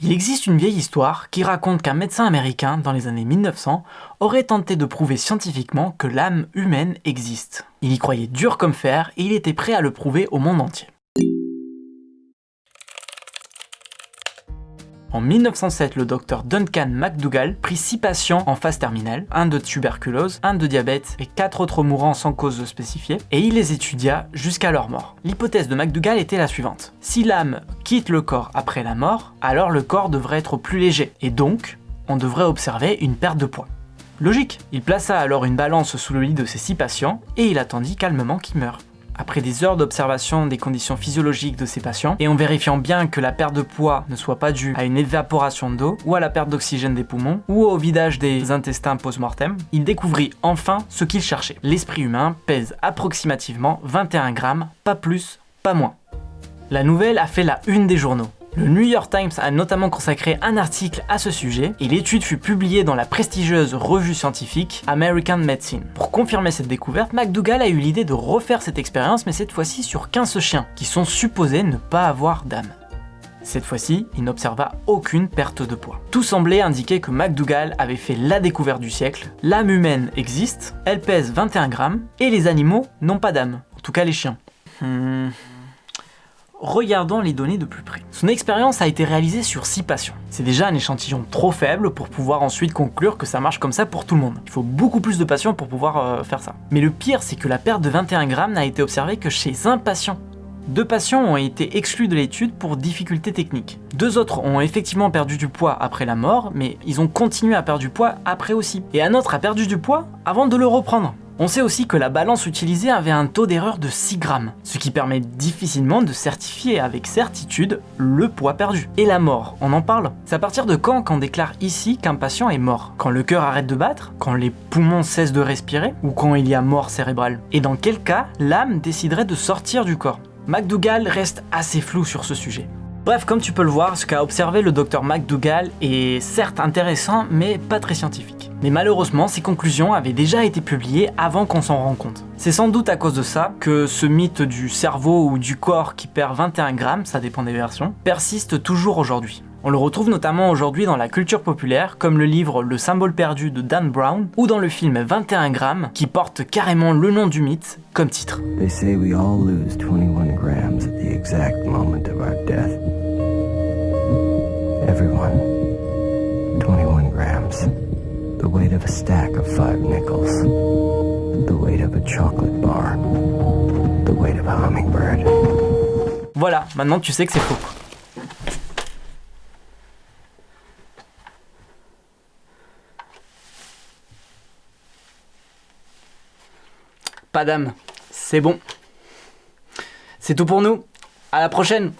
Il existe une vieille histoire qui raconte qu'un médecin américain, dans les années 1900, aurait tenté de prouver scientifiquement que l'âme humaine existe. Il y croyait dur comme fer et il était prêt à le prouver au monde entier. En 1907, le docteur Duncan McDougall prit 6 patients en phase terminale, un de tuberculose, un de diabète et 4 autres mourants sans cause spécifiée, et il les étudia jusqu'à leur mort. L'hypothèse de McDougall était la suivante. Si l'âme quitte le corps après la mort, alors le corps devrait être plus léger, et donc, on devrait observer une perte de poids. Logique Il plaça alors une balance sous le lit de ses 6 patients, et il attendit calmement qu'ils meurent après des heures d'observation des conditions physiologiques de ces patients, et en vérifiant bien que la perte de poids ne soit pas due à une évaporation d'eau, ou à la perte d'oxygène des poumons, ou au vidage des intestins post-mortem, il découvrit enfin ce qu'il cherchait. L'esprit humain pèse approximativement 21 grammes, pas plus, pas moins. La nouvelle a fait la une des journaux. Le New York Times a notamment consacré un article à ce sujet et l'étude fut publiée dans la prestigieuse revue scientifique American Medicine. Pour confirmer cette découverte, McDougall a eu l'idée de refaire cette expérience mais cette fois-ci sur 15 chiens qui sont supposés ne pas avoir d'âme. Cette fois-ci, il n'observa aucune perte de poids. Tout semblait indiquer que McDougall avait fait la découverte du siècle. L'âme humaine existe, elle pèse 21 grammes, et les animaux n'ont pas d'âme. En tout cas les chiens. Hmm. Regardons les données de plus près. Son expérience a été réalisée sur 6 patients. C'est déjà un échantillon trop faible pour pouvoir ensuite conclure que ça marche comme ça pour tout le monde. Il faut beaucoup plus de patients pour pouvoir euh, faire ça. Mais le pire, c'est que la perte de 21 grammes n'a été observée que chez un patient. Deux patients ont été exclus de l'étude pour difficultés techniques. Deux autres ont effectivement perdu du poids après la mort, mais ils ont continué à perdre du poids après aussi. Et un autre a perdu du poids avant de le reprendre. On sait aussi que la balance utilisée avait un taux d'erreur de 6 grammes, ce qui permet difficilement de certifier avec certitude le poids perdu. Et la mort, on en parle? C'est à partir de quand qu'on déclare ici qu'un patient est mort? Quand le cœur arrête de battre? Quand les poumons cessent de respirer? Ou quand il y a mort cérébrale? Et dans quel cas l'âme déciderait de sortir du corps? McDougall reste assez flou sur ce sujet. Bref, comme tu peux le voir, ce qu'a observé le docteur McDougall est certes intéressant, mais pas très scientifique. Mais malheureusement, ces conclusions avaient déjà été publiées avant qu'on s'en rende compte. C'est sans doute à cause de ça que ce mythe du cerveau ou du corps qui perd 21 grammes, ça dépend des versions, persiste toujours aujourd'hui. On le retrouve notamment aujourd'hui dans la culture populaire, comme le livre Le symbole perdu de Dan Brown, ou dans le film 21 grammes, qui porte carrément le nom du mythe comme titre. They say we all lose 21 grams at the exact of a stack of five nickels. The weight of a chocolate bar. The weight of a hummingbird. Voilà, maintenant tu sais que c'est faux. Pas d'âme. C'est bon. C'est tout pour nous. À la prochaine